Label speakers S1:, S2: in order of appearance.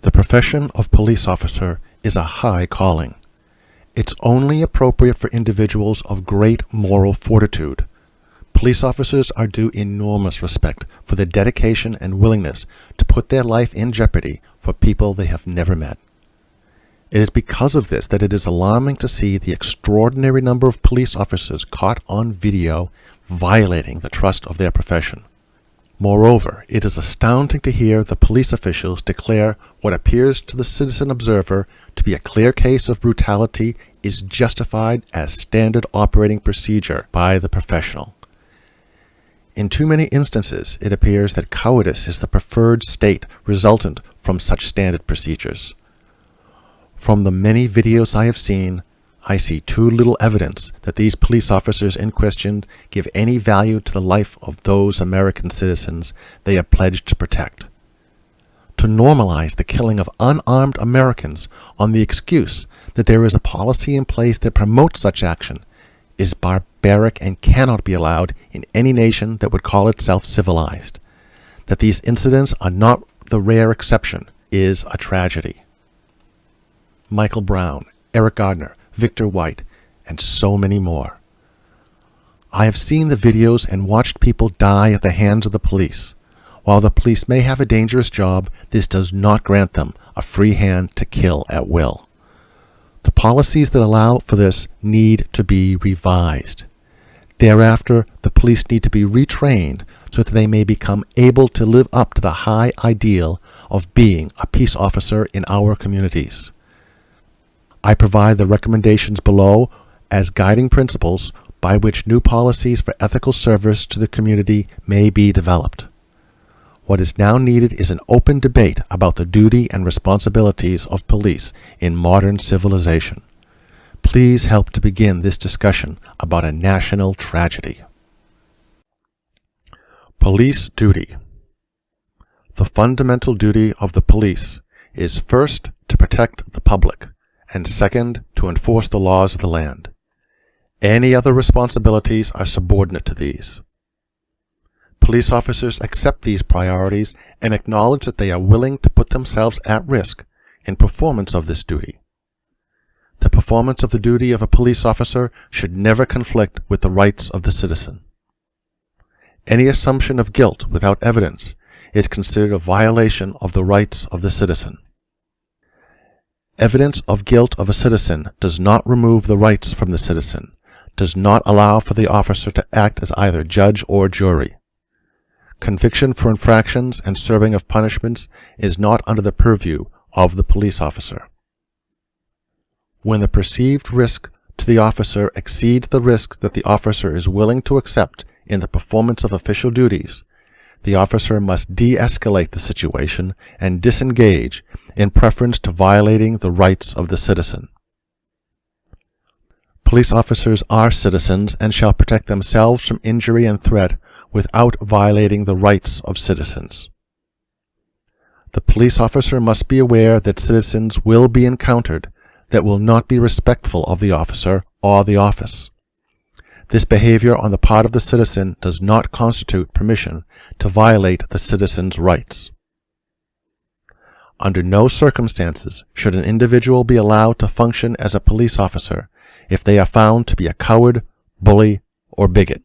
S1: The profession of police officer is a high calling. It's only appropriate for individuals of great moral fortitude. Police officers are due enormous respect for their dedication and willingness to put their life in jeopardy for people they have never met. It is because of this that it is alarming to see the extraordinary number of police officers caught on video violating the trust of their profession. Moreover, it is astounding to hear the police officials declare what appears to the citizen observer to be a clear case of brutality is justified as standard operating procedure by the professional. In too many instances, it appears that cowardice is the preferred state resultant from such standard procedures. From the many videos I have seen, I see too little evidence that these police officers in question give any value to the life of those American citizens they are pledged to protect. To normalize the killing of unarmed Americans on the excuse that there is a policy in place that promotes such action is barbaric and cannot be allowed in any nation that would call itself civilized. That these incidents are not the rare exception is a tragedy. Michael Brown, Eric Garner, Victor White, and so many more. I have seen the videos and watched people die at the hands of the police. While the police may have a dangerous job, this does not grant them a free hand to kill at will. The policies that allow for this need to be revised. Thereafter, the police need to be retrained so that they may become able to live up to the high ideal of being a peace officer in our communities. I provide the recommendations below as guiding principles by which new policies for ethical service to the community may be developed. What is now needed is an open debate about the duty and responsibilities of police in modern civilization. Please help to begin this discussion about a national tragedy. Police duty. The fundamental duty of the police is first to protect the public and second, to enforce the laws of the land. Any other responsibilities are subordinate to these. Police officers accept these priorities and acknowledge that they are willing to put themselves at risk in performance of this duty. The performance of the duty of a police officer should never conflict with the rights of the citizen. Any assumption of guilt without evidence is considered a violation of the rights of the citizen. Evidence of guilt of a citizen does not remove the rights from the citizen, does not allow for the officer to act as either judge or jury. Conviction for infractions and serving of punishments is not under the purview of the police officer. When the perceived risk to the officer exceeds the risk that the officer is willing to accept in the performance of official duties, the officer must de-escalate the situation and disengage in preference to violating the rights of the citizen. Police officers are citizens and shall protect themselves from injury and threat without violating the rights of citizens. The police officer must be aware that citizens will be encountered that will not be respectful of the officer or the office. This behavior on the part of the citizen does not constitute permission to violate the citizen's rights. Under no circumstances should an individual be allowed to function as a police officer if they are found to be a coward, bully, or bigot.